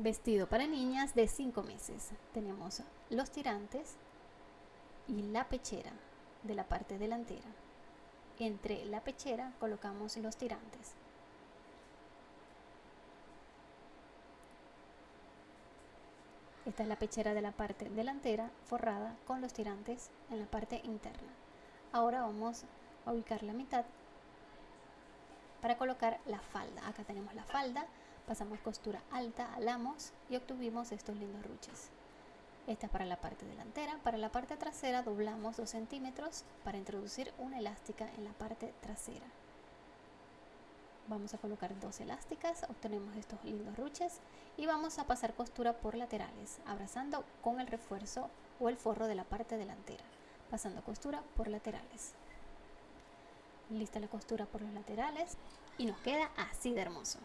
Vestido para niñas de 5 meses. Tenemos los tirantes y la pechera de la parte delantera. Entre la pechera colocamos los tirantes. Esta es la pechera de la parte delantera forrada con los tirantes en la parte interna. Ahora vamos a ubicar la mitad para colocar la falda. Acá tenemos la falda pasamos costura alta, alamos y obtuvimos estos lindos ruches. Esta es para la parte delantera, para la parte trasera doblamos 2 centímetros para introducir una elástica en la parte trasera. Vamos a colocar dos elásticas, obtenemos estos lindos ruches y vamos a pasar costura por laterales, abrazando con el refuerzo o el forro de la parte delantera, pasando costura por laterales. Lista la costura por los laterales y nos queda así de hermoso.